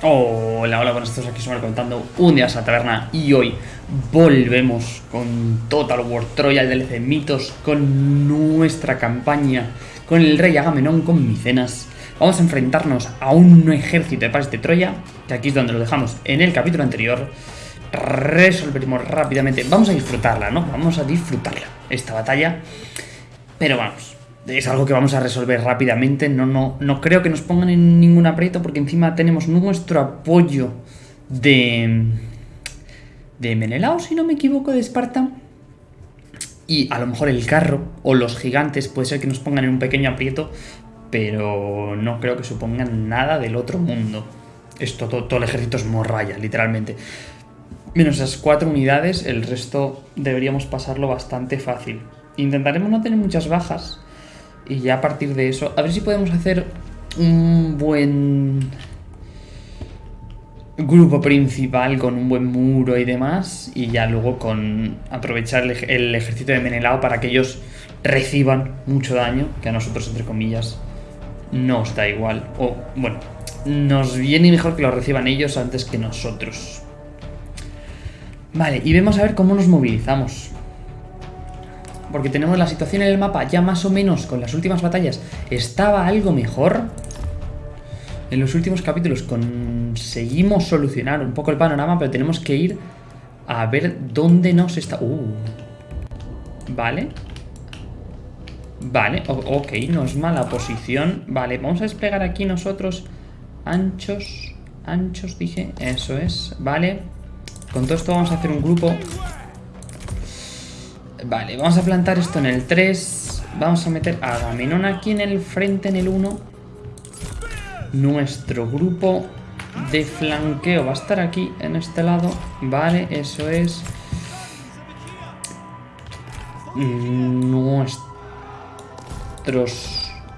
Hola, hola, buenas tardes, aquí somos contando un día a la taberna y hoy volvemos con Total War Troya, el DLC Mitos, con nuestra campaña, con el rey Agamenón, con Micenas. Vamos a enfrentarnos a un ejército de pares de Troya, que aquí es donde lo dejamos en el capítulo anterior. Resolveremos rápidamente, vamos a disfrutarla, ¿no? Vamos a disfrutarla, esta batalla. Pero vamos, es algo que vamos a resolver rápidamente. No, no, no creo que nos pongan en ningún aprieto porque encima tenemos nuestro apoyo de... De Menelao, si no me equivoco, de Esparta. Y a lo mejor el carro o los gigantes puede ser que nos pongan en un pequeño aprieto, pero no creo que supongan nada del otro mundo. Esto, todo, todo el ejército es morralla, literalmente. Menos esas cuatro unidades, el resto deberíamos pasarlo bastante fácil. Intentaremos no tener muchas bajas, y ya a partir de eso, a ver si podemos hacer un buen grupo principal con un buen muro y demás. Y ya luego con aprovechar el, ejército de Menelao para que ellos reciban mucho daño, que a nosotros, entre comillas, nos da igual. O, bueno, nos viene mejor que lo reciban ellos antes que nosotros. Vale, y vemos a ver cómo nos movilizamos porque tenemos la situación en el mapa ya más o menos con las últimas batallas estaba algo mejor. En los últimos capítulos conseguimos solucionar un poco el panorama, pero tenemos que ir a ver dónde nos está... Uh. Vale. Vale, ok, no es mala posición. Vale, vamos a desplegar aquí nosotros anchos, anchos dije, eso es, vale. Con todo esto vamos a hacer un grupo Vale, vamos a plantar esto en el 3. Vamos a meter a Agamenón aquí en el frente, en el 1. Nuestro grupo de flanqueo va a estar aquí, en este lado. Vale, eso es. Nuestros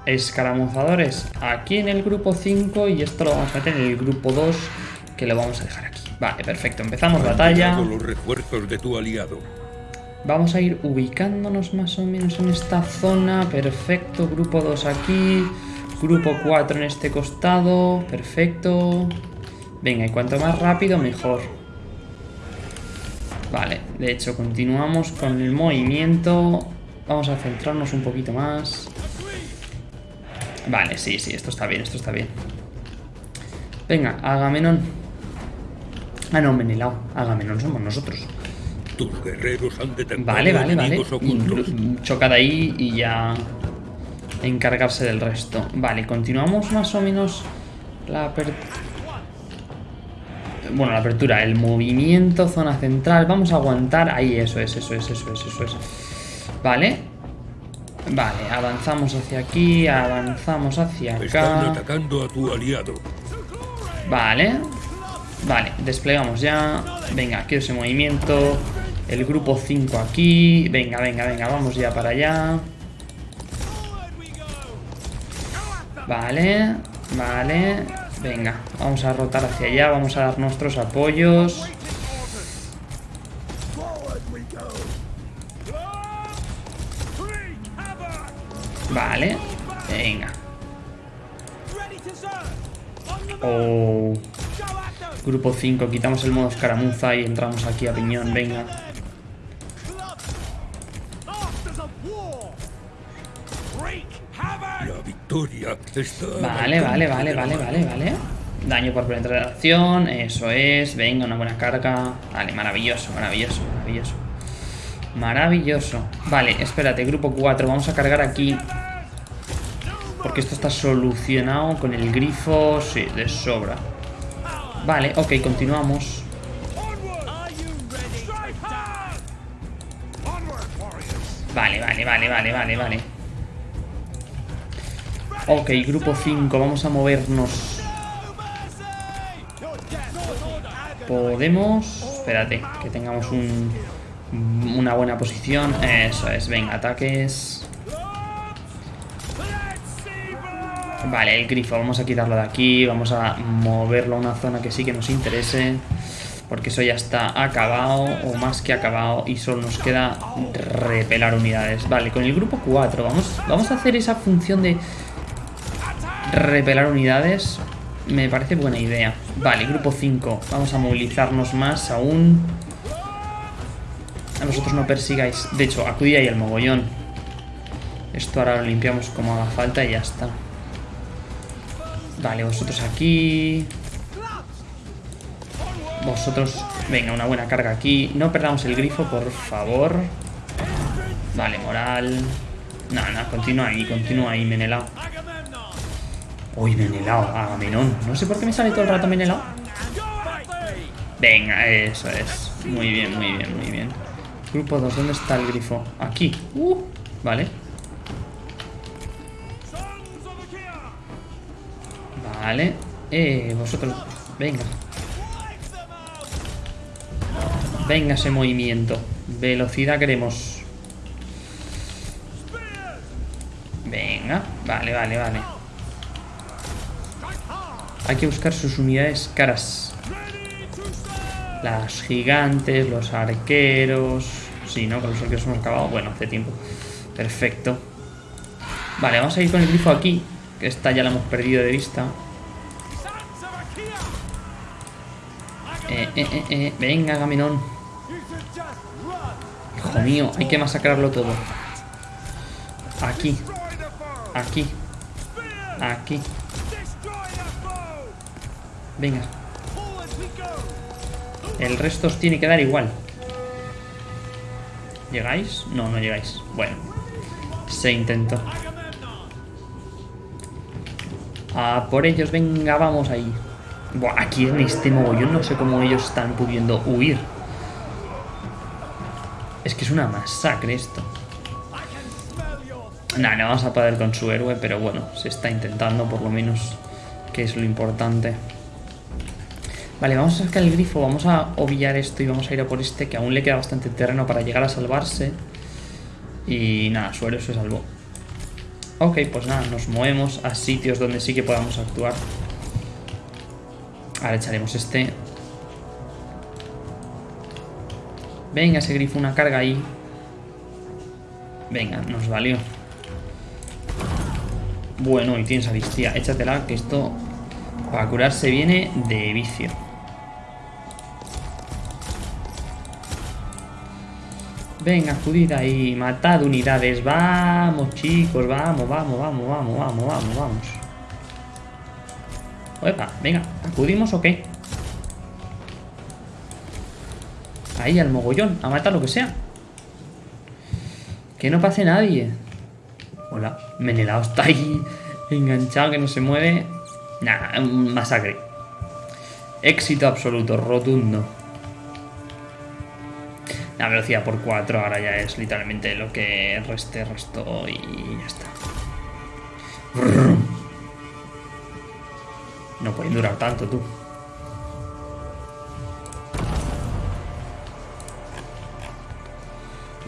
escaramuzadores aquí en el grupo 5 y esto lo vamos a meter en el grupo 2 que lo vamos a dejar aquí. Vale, perfecto. Empezamos batalla. los refuerzos de tu aliado. Vamos a ir ubicándonos más o menos en esta zona. Perfecto. Grupo 2 aquí. Grupo 4 en este costado. Perfecto. Venga, y cuanto más rápido, mejor. Vale, de hecho, continuamos con el movimiento. Vamos a centrarnos un poquito más. Vale, sí, sí, esto está bien, esto está bien. Venga, Agamenón. Ah, no, Menelao. Agamenón somos nosotros guerreros han Vale, vale, vale. Chocada ahí y ya encargarse del resto. Vale, continuamos más o menos la apertura. Bueno, la apertura, el movimiento, zona central. Vamos a aguantar. Ahí, eso es, eso es, eso es, eso es. Vale. Vale, avanzamos hacia aquí, avanzamos hacia acá. Están atacando a tu aliado. Vale. Vale, desplegamos ya. Venga, quiero ese movimiento. El grupo 5 aquí. Venga, venga, venga, vamos ya para allá. Vale, vale. Venga, vamos a rotar hacia allá, vamos a dar nuestros apoyos. Vale, venga. Oh. Grupo 5, quitamos el modo escaramuza y entramos aquí a piñón, venga. Vale, vale, vale, vale, vale, vale. Daño por penetración, eso es. Venga, una buena carga. Vale, maravilloso, maravilloso, maravilloso. Maravilloso. Vale, espérate, grupo 4. Vamos a cargar aquí. Porque esto está solucionado con el grifo. Sí, de sobra. Vale, ok, continuamos. Vale, vale, vale, vale, vale, vale. Ok, grupo 5, vamos a movernos. Podemos... Espérate, que tengamos un, una buena posición. Eso es, venga, ataques. Vale, el grifo, vamos a quitarlo de aquí. Vamos a moverlo a una zona que sí que nos interese. Porque eso ya está acabado, o más que acabado, y solo nos queda repelar unidades. Vale, con el grupo 4 vamos, vamos a hacer esa función de repelar unidades. me parece buena idea. Vale, grupo 5. Vamos a movilizarnos más aún. A vosotros no persigáis. De hecho, acudid ahí al mogollón. Esto ahora lo limpiamos como haga falta y ya está. Vale, vosotros aquí. Vosotros... Venga, una buena carga aquí. No perdamos el grifo, por favor. Vale, moral. No, no, continúa ahí, continúa ahí, Menelao. Uy, Menelao, Agamenón. No sé por qué me sale todo el rato Menelao. Venga, eso es. Muy bien, muy bien, muy bien. Grupo 2, ¿dónde está el grifo? Aquí. Uh, vale. Vale. Eh, vosotros... Venga. Venga ese movimiento. Velocidad queremos. Venga. Vale, vale, vale. Hay que buscar sus unidades caras. Las gigantes, los arqueros... Sí, ¿no? Con los arqueros hemos acabado. Bueno, hace tiempo. Perfecto. Vale, vamos a ir con el grifo aquí. Que esta ya la hemos perdido de vista. Eh, eh, eh, eh. Venga, Gaminón. Hijo mío, hay que masacrarlo todo. Aquí. Aquí. Aquí. Venga. El resto os tiene que dar igual. ¿Llegáis? No, no llegáis. Bueno. Se intentó. A por ellos, venga, vamos ahí. Buah, aquí en este mogollón no sé cómo ellos están pudiendo huir. Es que es una masacre esto. Nah, no vamos a poder con su héroe, pero bueno, se está intentando por lo menos, que es lo importante. Vale, vamos a sacar el grifo, vamos a obviar esto y vamos a ir a por este, que aún le queda bastante terreno para llegar a salvarse. Y nada, su héroe se salvó. Ok, pues nada, nos movemos a sitios donde sí que podamos actuar. Ahora echaremos este. Venga, ese grifo, una carga ahí. Venga, nos valió. Bueno, y tienes aristía. Échatela, que esto para curarse viene de vicio. Venga, acudid ahí, matad unidades. Vamos, chicos, vamos, vamos, vamos, vamos, vamos, vamos, vamos. Opa, venga, ¿acudimos o qué? Ahí, al mogollón, a matar lo que sea. Que no pase nadie. Hola, Menelao está ahí enganchado, que no se mueve. Nah, masacre. Éxito absoluto, rotundo. La velocidad por 4 ahora ya es literalmente lo que reste, resto y ya está. No pueden durar tanto, tú.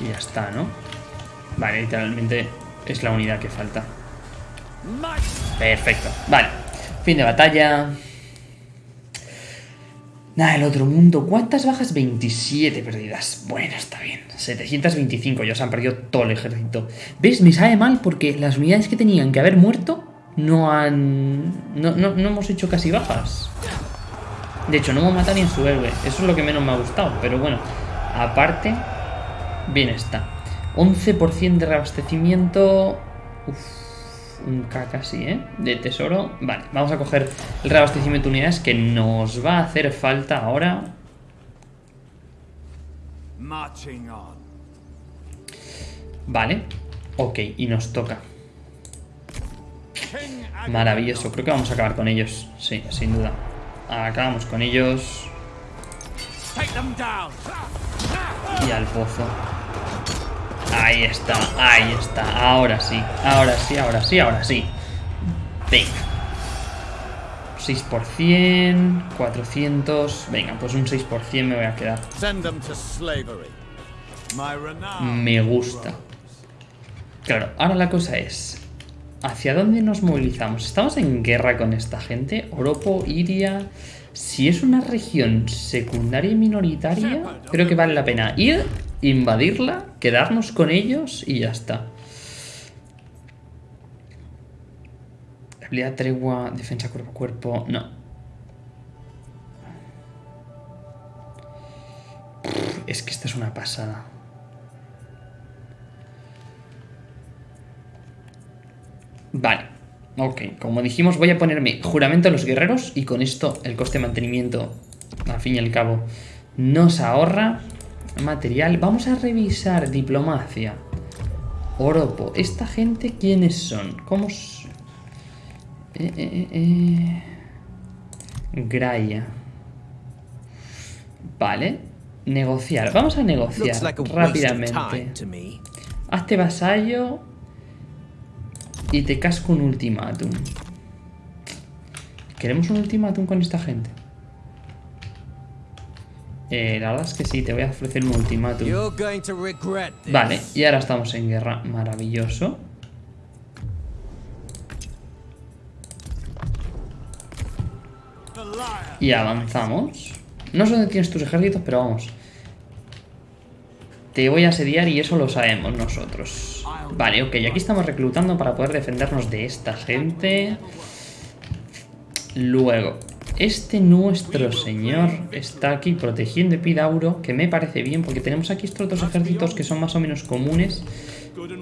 Y ya está, ¿no? Vale, literalmente es la unidad que falta. Perfecto. Vale. Fin de batalla. Nada, el otro mundo. ¿Cuántas bajas? 27 perdidas. Bueno, está bien. 725. Ya se han perdido todo el ejército. ¿Ves? Me sabe mal porque las unidades que tenían que haber muerto no han... No, no, no hemos hecho casi bajas. De hecho, no hemos matado ni en su héroe. Eso es lo que menos me ha gustado. Pero bueno, aparte, bien está. 11% de reabastecimiento... Uf un K casi, ¿eh? De tesoro. Vale, vamos a coger el reabastecimiento de unidades que nos va a hacer falta ahora. Vale. Ok, y nos toca. Maravilloso. Creo que vamos a acabar con ellos. Sí, sin duda. Acabamos con ellos. Y al pozo. Ahí está, ahí está. Ahora sí, ahora sí, ahora sí, ahora sí. Venga. 6%, 400... Venga, pues un 6% me voy a quedar. Me gusta. Claro, ahora la cosa es... ¿Hacia dónde nos movilizamos? ¿Estamos en guerra con esta gente? Oropo, Iria... Si es una región secundaria y minoritaria, creo que vale la pena ir invadirla, quedarnos con ellos y ya está. Habilidad tregua, defensa cuerpo a cuerpo. No. Es que esta es una pasada. Vale. Ok, como dijimos, voy a ponerme juramento a los guerreros y con esto el coste de mantenimiento, al fin y al cabo, nos ahorra material. Vamos a revisar diplomacia. Oropo. ¿Esta gente quiénes son? ¿Cómo eh, eh, eh, Graia. Vale. Negociar. Vamos a negociar rápidamente. Hazte vasallo y te casco un ultimátum. ¿Queremos un ultimátum con esta gente? Eh, la verdad es que sí, te voy a ofrecer un ultimátum. Vale, y ahora estamos en guerra. Maravilloso. Y avanzamos. No sé dónde tienes tus ejércitos, pero vamos. Te voy a asediar y eso lo sabemos nosotros. Vale, ok, aquí estamos reclutando para poder defendernos de esta gente. Luego, este nuestro señor está aquí protegiendo Epidauro, que me parece bien, porque tenemos aquí estos dos ejércitos que son más o menos comunes.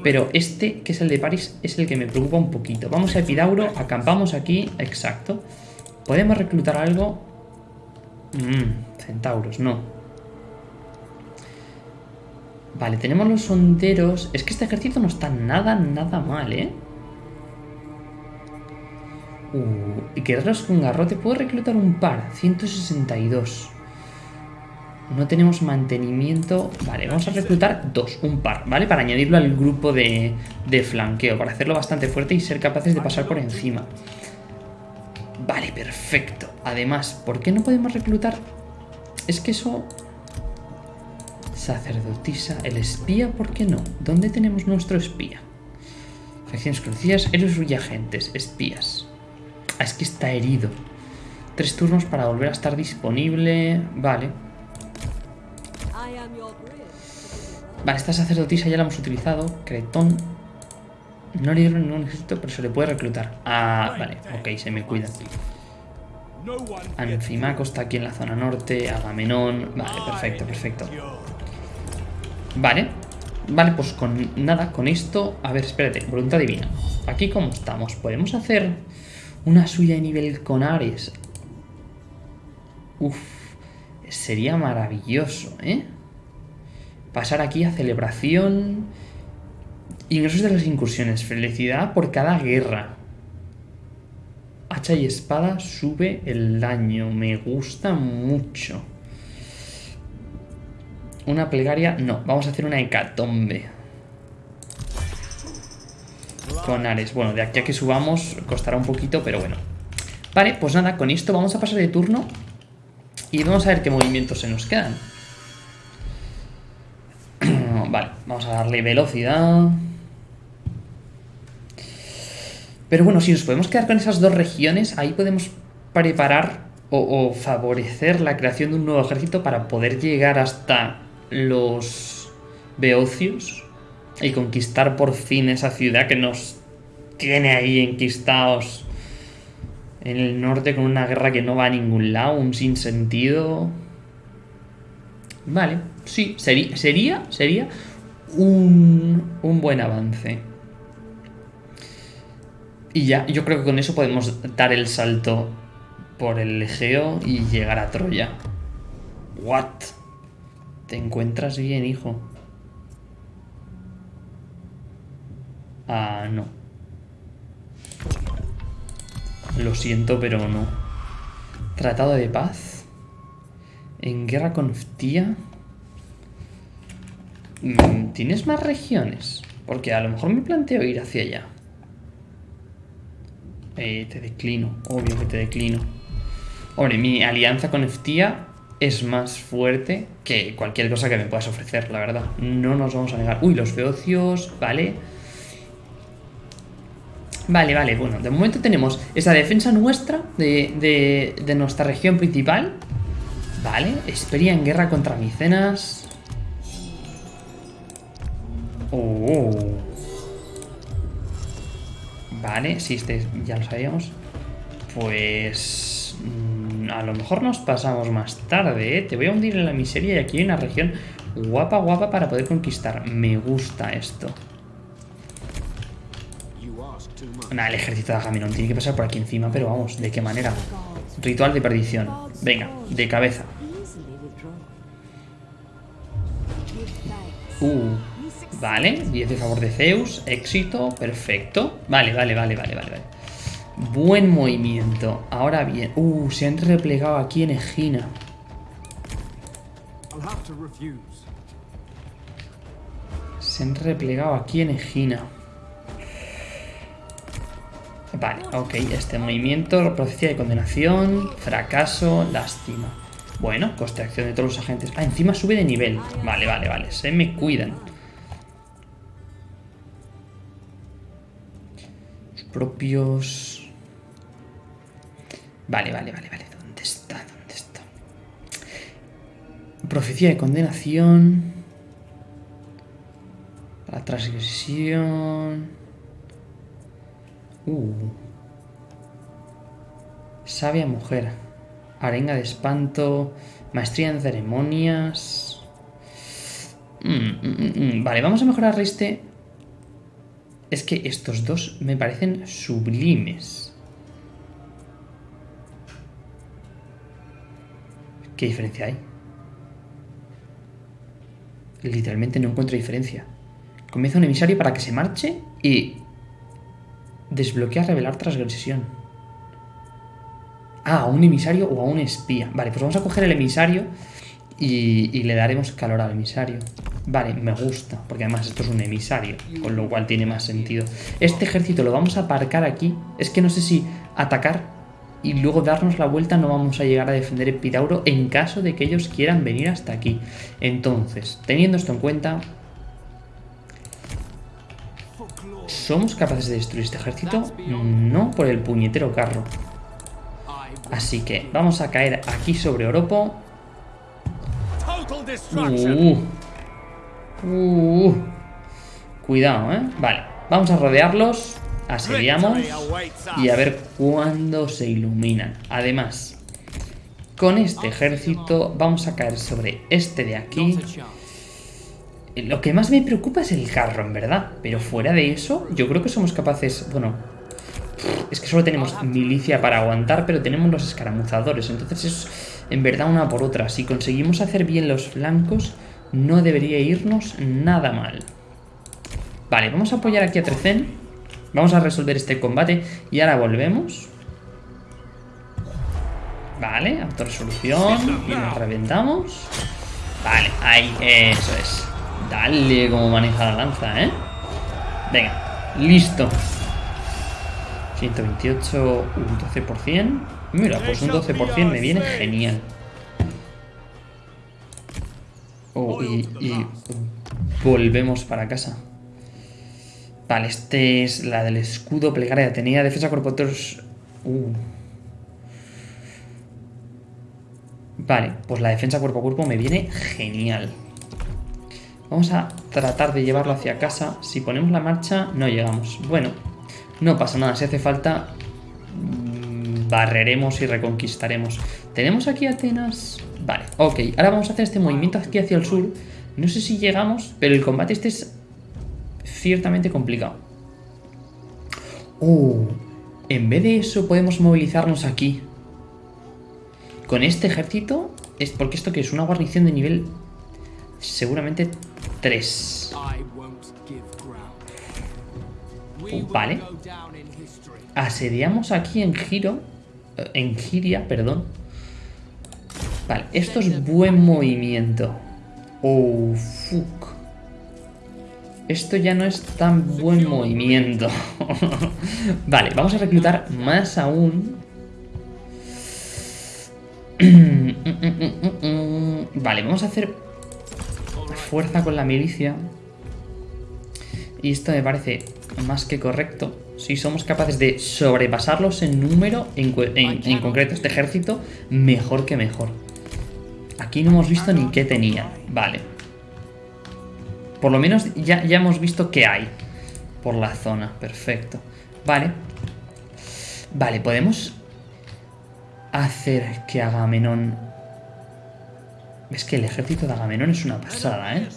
Pero este, que es el de París, es el que me preocupa un poquito. Vamos a Epidauro, acampamos aquí, exacto. ¿Podemos reclutar algo? Mmm, centauros, no. Vale, tenemos los sonderos. Es que este ejército no está nada, nada mal, ¿eh? Uh, guerreros con garrote. Puedo reclutar un par. 162. No tenemos mantenimiento. Vale, vamos a reclutar dos, un par, ¿vale? Para añadirlo al grupo de, de flanqueo. Para hacerlo bastante fuerte y ser capaces de pasar por encima. Vale, perfecto. Además, ¿por qué no podemos reclutar? Es que eso Sacerdotisa, el espía, ¿por qué no? ¿Dónde tenemos nuestro espía? Facciones conocidas, héroes y agentes, espías. Ah, es que está herido. Tres turnos para volver a estar disponible. Vale. Vale, esta sacerdotisa ya la hemos utilizado. Cretón. No le dieron ningún ejército, pero se le puede reclutar. Ah, vale. Ok, se me cuida. Anfimaco está aquí en la zona norte. Agamenón. Vale, perfecto, perfecto. Vale. Vale, pues con nada, con esto... A ver, espérate, voluntad divina. Aquí cómo estamos. Podemos hacer una suya de nivel con Ares. Uf, sería maravilloso, ¿eh? Pasar aquí a celebración... Ingresos de las incursiones. Felicidad por cada guerra. Hacha y espada sube el daño. Me gusta mucho. Una plegaria, no. Vamos a hacer una hecatombe. Con Ares. Bueno, de aquí a que subamos costará un poquito, pero bueno. Vale, pues nada, con esto vamos a pasar de turno. Y vamos a ver qué movimientos se nos quedan. vale, vamos a darle velocidad. Pero bueno, si nos podemos quedar con esas dos regiones, ahí podemos preparar o, favorecer la creación de un nuevo ejército para poder llegar hasta los Beocios y conquistar por fin esa ciudad que nos tiene ahí enquistados en el norte con una guerra que no va a ningún lado, un sinsentido. Vale, sí, sería, sería, sería un, un buen avance. Y ya, yo creo que con eso podemos dar el salto por el Egeo y llegar a Troya. What? Te encuentras bien, hijo. Ah, no. Lo siento, pero no. Tratado de paz. En guerra con Ftía. Mm, ¿Tienes más regiones? Porque a lo mejor me planteo ir hacia allá. Eh, te declino, obvio que te declino. Hombre, mi alianza con Ftía es más fuerte que cualquier cosa que me puedas ofrecer, la verdad. No nos vamos a negar. Uy, los feocios, vale. Vale, vale, bueno, de momento tenemos esa defensa nuestra de, de, nuestra región principal. Vale, Esperia en guerra contra Micenas. Oh. Vale, si este ya lo sabíamos. Pues... mm, A lo mejor nos pasamos más tarde, ¿eh? Te voy a hundir en la miseria y aquí hay una región guapa, guapa para poder conquistar. Me gusta esto. Nada, el ejército de Agamenón tiene que pasar por aquí encima, pero vamos, ¿de qué manera? Ritual de perdición. Venga, de cabeza. Uh, vale, 10 de favor de Zeus, éxito, perfecto. Vale, vale, vale, vale, vale, vale. Buen movimiento. Ahora bien, uh, se han replegado aquí en Egina. Se han replegado aquí en Egina. Vale, ok, este movimiento, profecía de condenación, fracaso, lástima. Bueno, coste de acción de todos los agentes. Ah, encima sube de nivel. Vale, vale, vale, se me cuidan. Los propios... Vale, vale, vale, vale. ¿Dónde está? ¿Dónde está? Profecía de condenación. La transgresión. Uh. Sabia mujer. Arenga de espanto. Maestría en ceremonias. Mm, mm, mm. Vale, vamos a mejorar este. Es que estos dos me parecen sublimes. ¿Qué diferencia hay? Literalmente no encuentro diferencia. Comienza un emisario para que se marche y desbloquea revelar transgresión. Ah, a un emisario o a un espía. Vale, pues vamos a coger el emisario y, y le daremos calor al emisario. Vale, me gusta, porque además esto es un emisario, con lo cual tiene más sentido. Este ejército lo vamos a aparcar aquí. Es que no sé si atacar y luego darnos la vuelta no vamos a llegar a defender Epidauro en caso de que ellos quieran venir hasta aquí. Entonces, teniendo esto en cuenta, ¿somos capaces de destruir este ejército? No por el puñetero carro. Así que vamos a caer aquí sobre Oropo. Uh, uh, cuidado, ¿eh? Vale, vamos a rodearlos, asediamos y a ver cuándo se iluminan. Además, con este ejército vamos a caer sobre este de aquí. Lo que más me preocupa es el carro, en verdad. Pero fuera de eso, yo creo que somos capaces... Bueno, es que solo tenemos milicia para aguantar, pero tenemos los escaramuzadores. Entonces es en verdad una por otra. Si conseguimos hacer bien los flancos, no debería irnos nada mal. Vale, vamos a apoyar aquí a Trecen. Vamos a resolver este combate y ahora volvemos. Vale, autorresolución. Y nos reventamos. Vale, ahí, eso es. Dale como maneja la lanza, ¿eh? Venga, listo. 128, un 12%. Mira, pues un 12% me viene genial. Oh, y, y volvemos para casa. Vale, este es la del escudo plegaria de Atenea, defensa todos. Uh. Vale, pues la defensa cuerpo a cuerpo me viene genial. Vamos a tratar de llevarlo hacia casa. Si ponemos la marcha, no llegamos. Bueno, no pasa nada. Si hace falta, mm, barreremos y reconquistaremos. ¿Tenemos aquí Atenas? Vale, ok. Ahora vamos a hacer este movimiento aquí hacia el sur. No sé si llegamos, pero el combate este es ciertamente complicado. Uh, en vez de eso podemos movilizarnos aquí. Con este ejército, es porque esto que es una guarnición de nivel seguramente 3. I won't give ground. We will Vale. Asediamos aquí en Giro. eh, En Giria, perdón. Vale, esto es buen movimiento. Oh, fuck. Esto ya no es tan buen movimiento. vale, vamos a reclutar más aún. vale, vamos a hacer fuerza con la milicia. Y esto me parece más que correcto. Si somos capaces de sobrepasarlos en número, en, cu- en- en concreto este ejército, mejor que mejor. Aquí no hemos visto ni qué tenían. Vale. Por lo menos ya, ya hemos visto qué hay por la zona. Perfecto. Vale. Vale, podemos hacer que Agamenón... Es que el ejército de Agamenón es una pasada, ¿eh?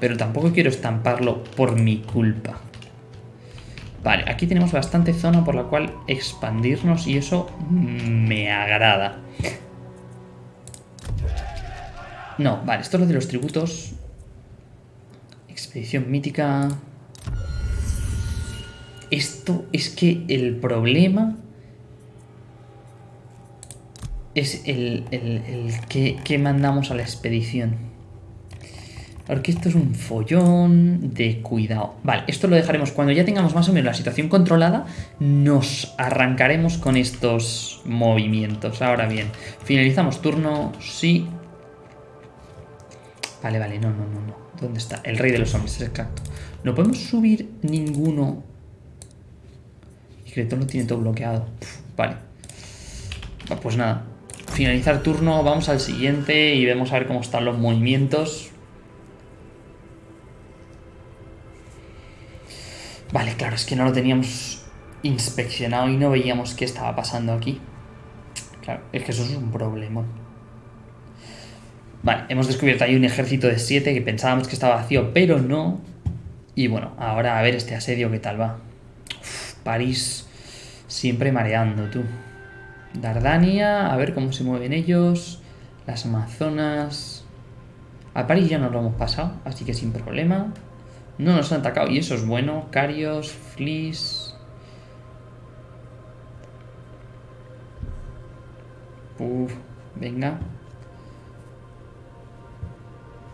Pero tampoco quiero estamparlo por mi culpa. Vale, aquí tenemos bastante zona por la cual expandirnos y eso me agrada. No, vale, esto es lo de los tributos. Expedición mítica. Esto es que el problema es el, que, mandamos a la expedición. Porque esto es un follón de cuidado. Vale, esto lo dejaremos cuando ya tengamos más o menos la situación controlada. Nos arrancaremos con estos movimientos. Ahora bien, finalizamos turno. Sí. Vale, vale, no, no, no, no. ¿Dónde está? El rey de los hombres, exacto. No podemos subir ninguno. Que lo tiene todo bloqueado. vale. Pues nada, finalizar turno, vamos al siguiente y vemos a ver cómo están los movimientos. Vale, claro, es que no lo teníamos inspeccionado y no veíamos qué estaba pasando aquí. Claro, es que eso es un problema. Vale, hemos descubierto ahí un ejército de 7 que pensábamos que estaba vacío, pero no. Y bueno, ahora a ver este asedio qué tal va. París siempre mareando, tú. Dardania, a ver cómo se mueven ellos. Las Amazonas. A París ya nos lo hemos pasado, así que sin problema. No nos han atacado y eso es bueno. Carios, Fleas. Uf, venga.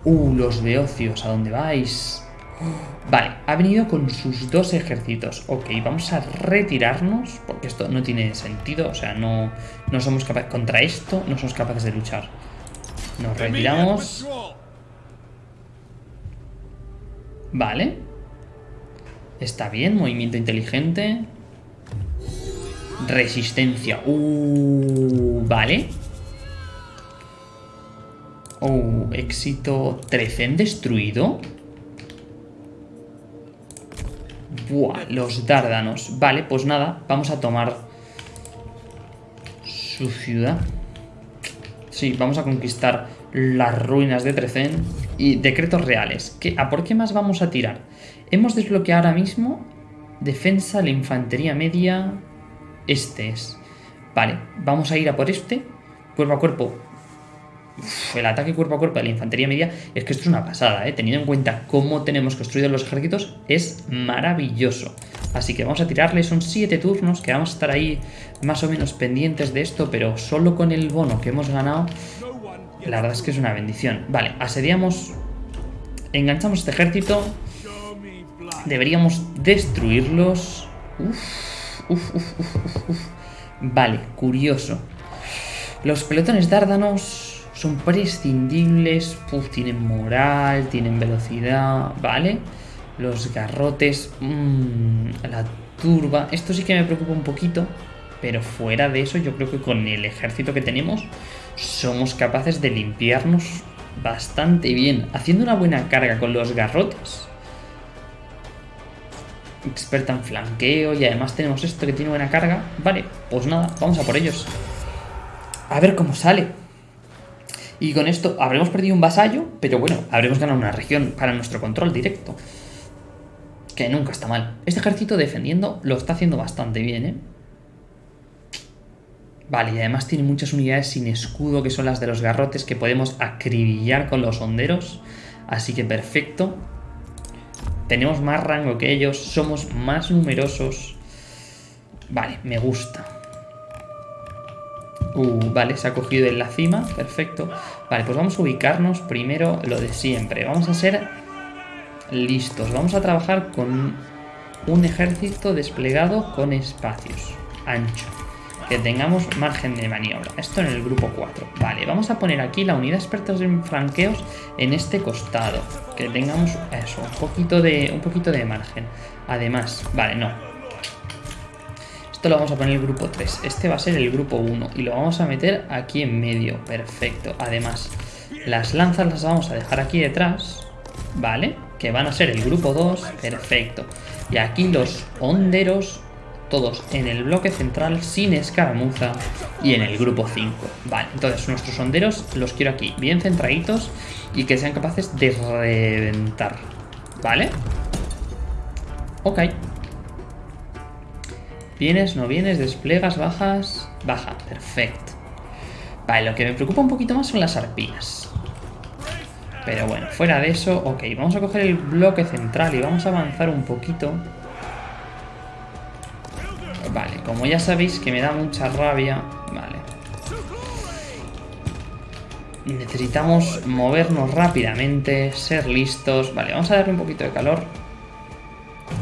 Uh, los beocios, ¿a dónde vais? Vale, ha venido con sus dos ejércitos. Ok, vamos a retirarnos, porque esto no tiene sentido. O sea, no, no somos capaces... Contra esto no somos capaces de luchar. Nos retiramos. Vale. Está bien, movimiento inteligente. Resistencia. Uh, vale. Oh, éxito. ¿Trecen destruido? Buah, los dárdanos. Vale, pues nada, vamos a tomar su ciudad. Sí, vamos a conquistar las ruinas de Trecen y decretos reales. ¿Qué, ¿A por qué más vamos a tirar? Hemos desbloqueado ahora mismo defensa, la infantería media. Este es. Vale, vamos a ir a por este. Cuerpo a cuerpo el ataque cuerpo a cuerpo de la infantería media es que esto es una pasada, ¿eh? teniendo en cuenta cómo tenemos construidos los ejércitos, es maravilloso. Así que vamos a tirarle, son 7 turnos, que vamos a estar ahí más o menos pendientes de esto, pero solo con el bono que hemos ganado, la verdad es que es una bendición. Vale, asediamos, enganchamos este ejército, deberíamos destruirlos. Uf, uf, uf, vale, curioso. Los pelotones dárdanos son prescindibles, tienen moral, tienen velocidad, ¿vale? Los garrotes, mmm, la turba, esto sí que me preocupa un poquito, pero fuera de eso yo creo que con el ejército que tenemos somos capaces de limpiarnos bastante bien, haciendo una buena carga con los garrotes. Experta en flanqueo y además tenemos esto que tiene buena carga. Vale, pues nada, vamos a por ellos. A ver cómo sale. Y con esto habremos perdido un vasallo, pero bueno, habremos ganado una región para nuestro control directo. Que nunca está mal. Este ejército defendiendo lo está haciendo bastante bien, ¿eh? Vale, y además tiene muchas unidades sin escudo, que son las de los garrotes, que podemos acribillar con los honderos. Así que perfecto. Tenemos más rango que ellos, somos más numerosos. Vale, me gusta. Uh, vale, se ha cogido en la cima, perfecto. Vale, pues vamos a ubicarnos primero lo de siempre. Vamos a ser listos. Vamos a trabajar con un ejército desplegado con espacios ancho. Que tengamos margen de maniobra. Esto en el grupo 4. Vale, vamos a poner aquí la unidad expertos en franqueos en este costado. Que tengamos eso, un poquito de, un poquito de margen. Además, vale, no. Esto lo vamos a poner en el grupo 3. Este va a ser el grupo 1 y lo vamos a meter aquí en medio. Perfecto. Además, las lanzas las vamos a dejar aquí detrás, ¿vale? Que van a ser el grupo 2. Perfecto. Y aquí los honderos todos en el bloque central sin escaramuza y en el grupo 5. Vale, entonces nuestros sonderos los quiero aquí bien centraditos y que sean capaces de reventar. ¿Vale? Ok. Vienes, no vienes, desplegas, bajas. Baja, perfecto. Vale, lo que me preocupa un poquito más son las arpías. Pero bueno, fuera de eso, ok, vamos a coger el bloque central y vamos a avanzar un poquito. Vale, como ya sabéis que me da mucha rabia, vale. Necesitamos movernos rápidamente, ser listos. Vale, vamos a darle un poquito de calor.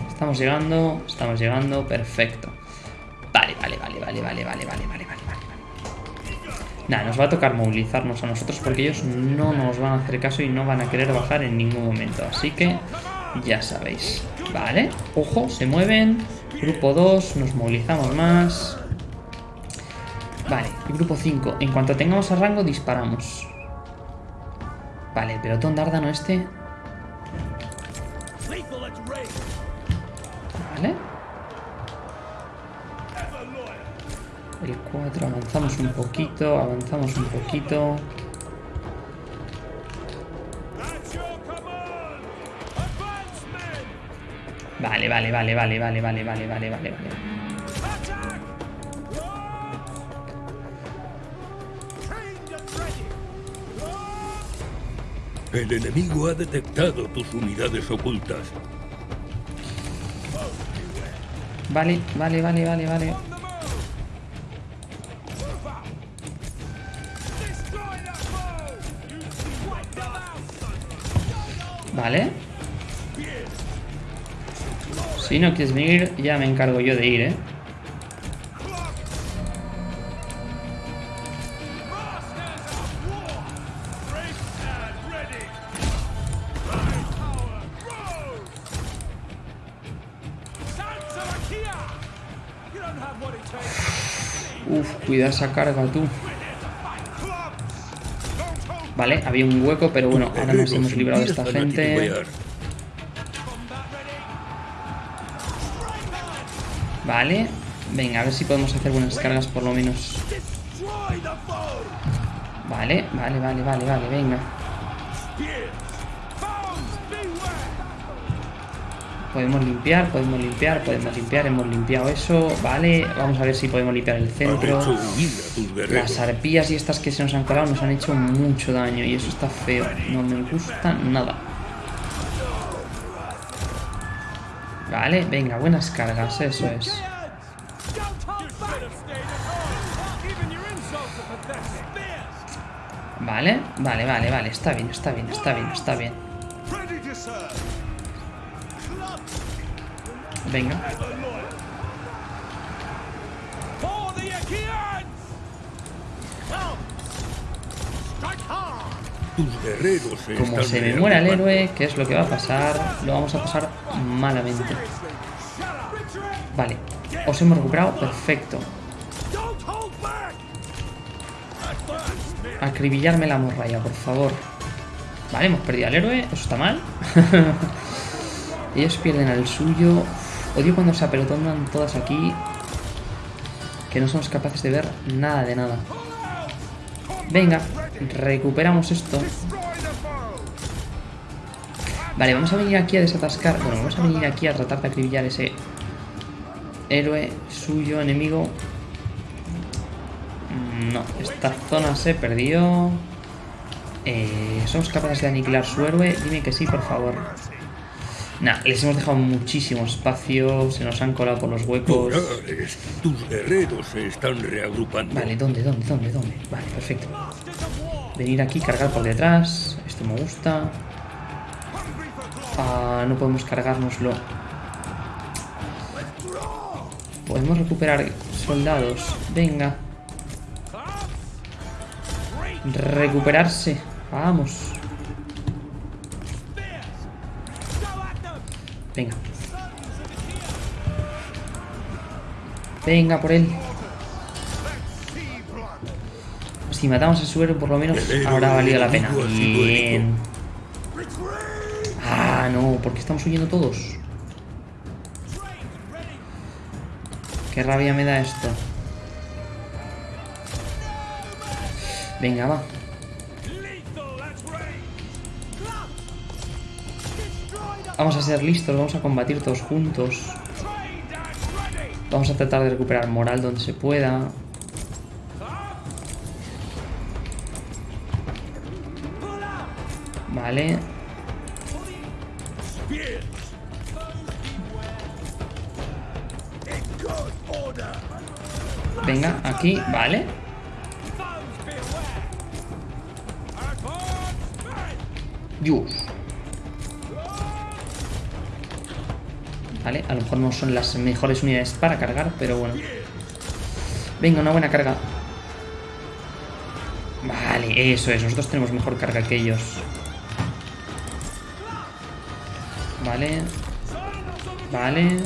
Estamos llegando, estamos llegando, perfecto. Vale, vale, vale, vale, vale, vale, vale, vale, vale, vale. Nada, nos va a tocar movilizarnos a nosotros porque ellos no nos van a hacer caso y no van a querer bajar en ningún momento. Así que ya sabéis. Vale, ojo, se mueven. Grupo 2, nos movilizamos más. Vale, grupo 5. En cuanto tengamos a rango, disparamos. Vale, el pelotón dárdano este. Vale. El 4, avanzamos un poquito, avanzamos un poquito. Vale, vale, vale, vale, vale, vale, vale, vale, vale, vale. El enemigo ha detectado tus unidades ocultas. Vale, vale, vale, vale, vale. Si no quieres venir, ya me encargo yo de ir, ¿eh? Uf, cuida esa carga tú. Vale, había un hueco, pero bueno, ahora nos hemos librado de esta gente. Vale. Venga, a ver si podemos hacer buenas cargas por lo menos. Vale, vale, vale, vale, vale, venga. Podemos limpiar, podemos limpiar, podemos limpiar, hemos limpiado eso, vale, vamos a ver si podemos limpiar el centro. Las arpías y estas que se nos han colado nos han hecho mucho daño y eso está feo, no me gusta nada. Vale, venga, buenas cargas, eso es. Vale, vale, vale, vale, está bien, está bien, está bien, está bien. Venga, Tus guerreros se como se me muera el héroe, ¿qué es lo que va a pasar? Lo vamos a pasar malamente. Vale, os hemos recuperado, perfecto. Acribillarme la morralla, por favor. Vale, hemos perdido al héroe, eso está mal. Ellos pierden al suyo. Odio cuando se apelotonan todas aquí. Que no somos capaces de ver nada de nada. Venga, recuperamos esto. Vale, vamos a venir aquí a desatascar. Bueno, vamos a venir aquí a tratar de acribillar ese héroe suyo, enemigo. Mm, No, esta zona se perdió. Eh, ¿Somos capaces de aniquilar su héroe? Dime que sí, por favor. Nah, les hemos dejado muchísimo espacio. Se nos han colado por los huecos. Tus guerreros se están reagrupando. Vale, ¿dónde, dónde, dónde, dónde? Vale, perfecto. Venir aquí, cargar por detrás. Esto me gusta. Ah, no podemos cargárnoslo. Podemos recuperar soldados. Venga. Recuperarse. Vamos. Venga por él. Si matamos a su héroe, por lo menos habrá valido la pena. Bien. Ah, no, porque estamos huyendo todos. Qué rabia me da esto. Venga, va. Vamos a ser listos, vamos a combatir todos juntos. Vamos a tratar de recuperar moral donde se pueda. Vale. Venga, aquí, vale. Dios. Vale, a lo mejor no son las mejores unidades para cargar, pero bueno. Venga, una buena carga. Vale, eso es. Nosotros tenemos mejor carga que ellos. Vale. Vale.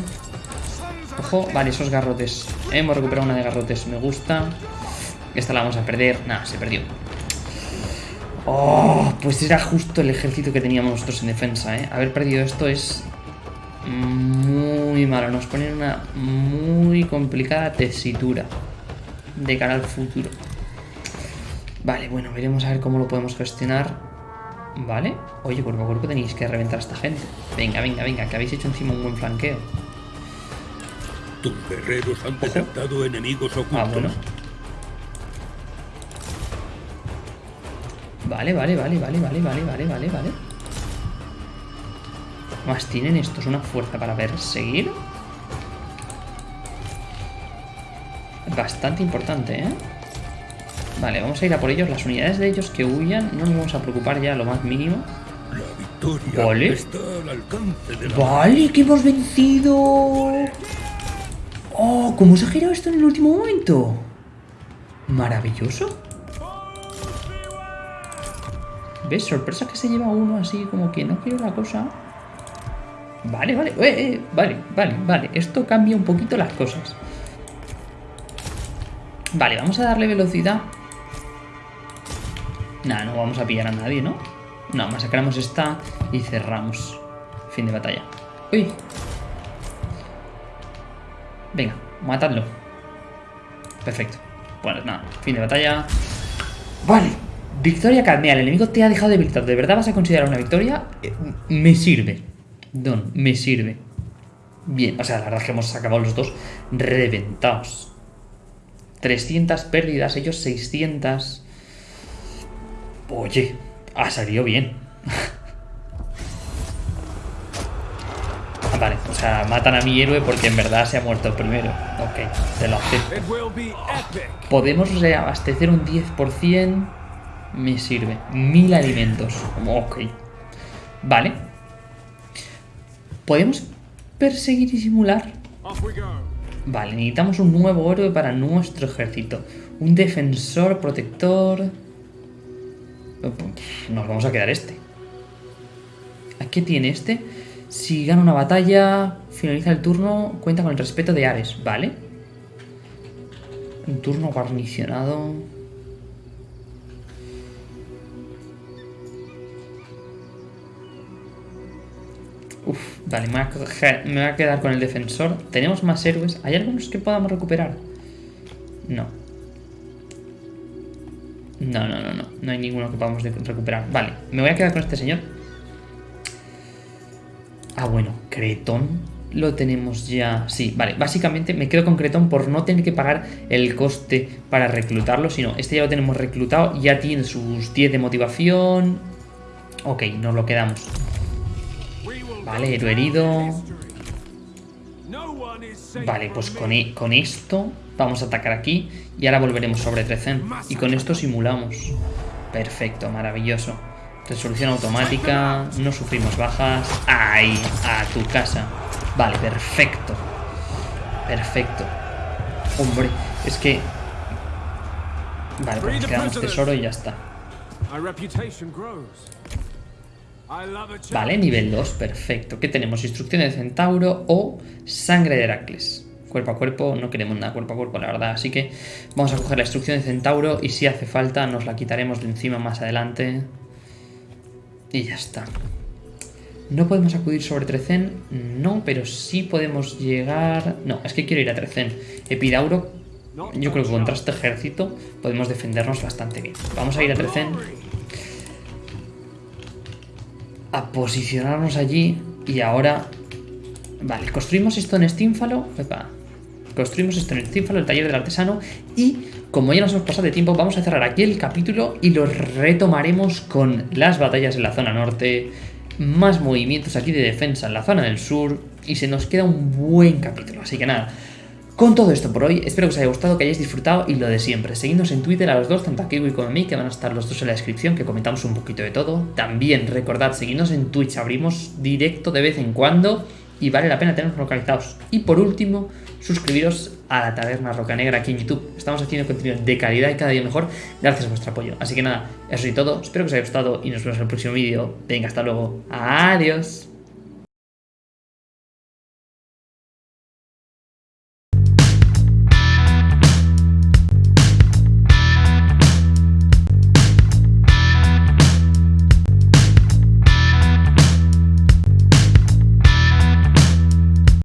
Ojo, vale, esos garrotes. Hemos recuperado una de garrotes, me gusta. Esta la vamos a perder. Nada, se perdió. Oh, pues era justo el ejército que teníamos nosotros en defensa, ¿eh? Haber perdido esto es muy malo. Nos pone en una muy complicada tesitura de cara al futuro. Vale, bueno, veremos a ver cómo lo podemos gestionar. Vale. Oye, por favor, que tenéis que reventar a esta gente. Venga, venga, venga, que habéis hecho encima un buen flanqueo. Tus guerreros han detectado enemigos ocultos. Ah, bueno. Vale, vale, vale, vale, vale, vale, vale, vale, vale. Más tienen estos una fuerza para perseguir. Bastante importante, ¿eh? Vale, vamos a ir a por ellos. Las unidades de ellos que huyan no nos vamos a preocupar ya lo más mínimo. La victoria Vale. está al alcance de la Vale, que hemos vencido. Oh, ¿cómo se ha girado esto en el último momento? Maravilloso. ¿Ves? Sorpresa que se lleva uno así como que no quiero la cosa. Vale, vale, eh, eh, vale, vale, vale. Esto cambia un poquito las cosas. Vale, vamos a darle velocidad. Nah, no vamos a pillar a nadie, ¿no? No, masacramos esta y cerramos. Fin de batalla. Uy. Venga, matadlo. Perfecto. Bueno, nada, fin de batalla. Vale. Victoria calmea. El enemigo te ha dejado debilitado. ¿De verdad vas a considerar una victoria? Eh, me sirve. Don, me sirve. Bien, o sea, la verdad es que hemos acabado los dos reventados. 300 pérdidas, ellos 600. Oye, ha salido bien. vale, o sea, matan a mi héroe porque en verdad se ha muerto primero. Ok, te lo acepto. Podemos reabastecer un 10%. Me sirve. Mil alimentos. Ok. Vale. ¿Podemos perseguir y simular? Vale, necesitamos un nuevo héroe para nuestro ejército. Un defensor, protector... Nos vamos a quedar este. ¿A qué tiene este? Si gana una batalla, finaliza el turno, cuenta con el respeto de Ares. Vale. Un turno guarnicionado... vale, me voy, a quedar con el defensor. Tenemos más héroes. ¿Hay algunos que podamos recuperar? No. No, no, no, no. No hay ninguno que podamos recuperar. Vale, me voy a quedar con este señor. Ah, bueno, Cretón lo tenemos ya. Sí, vale. Básicamente me quedo con Cretón por no tener que pagar el coste para reclutarlo, sino este ya lo tenemos reclutado, ya tiene sus 10 de motivación. Ok, nos lo quedamos. Vale, héroe herido. Vale, pues con, e- con esto vamos a atacar aquí y ahora volveremos sobre Trecen. Y con esto simulamos. Perfecto, maravilloso. Resolución automática, no sufrimos bajas. Ahí, a tu casa. Vale, perfecto. Perfecto. Hombre, es que... Vale, pues quedamos tesoro y ya está. Vale, nivel 2, perfecto. ¿Qué tenemos? Instrucción de centauro o sangre de Heracles. Cuerpo a cuerpo, no queremos nada cuerpo a cuerpo, la verdad. Así que vamos a coger la instrucción de centauro y si hace falta nos la quitaremos de encima más adelante. Y ya está. No podemos acudir sobre Trecen, no, pero sí podemos llegar... No, es que quiero ir a Trecen. Epidauro, yo creo que contra este ejército podemos defendernos bastante bien. Vamos a ir a Trecen. A posicionarnos allí y ahora... Vale, construimos esto en Estínfalo. Construimos esto en Estínfalo, el taller del artesano. Y como ya nos hemos pasado de tiempo, vamos a cerrar aquí el capítulo y lo retomaremos con las batallas en la zona norte, más movimientos aquí de defensa en la zona del sur y se nos queda un buen capítulo. Así que nada, con todo esto por hoy, espero que os haya gustado, que hayáis disfrutado y lo de siempre. Seguidnos en Twitter a los dos, tanto a Kiwi como a mí, que van a estar los dos en la descripción, que comentamos un poquito de todo. También recordad, seguidnos en Twitch, abrimos directo de vez en cuando y vale la pena tenernos localizados. Y por último, suscribiros a la Taberna Roca Negra aquí en YouTube. Estamos haciendo contenido de calidad y cada día mejor gracias a vuestro apoyo. Así que nada, eso es todo. Espero que os haya gustado y nos vemos en el próximo vídeo. Venga, hasta luego. Adiós.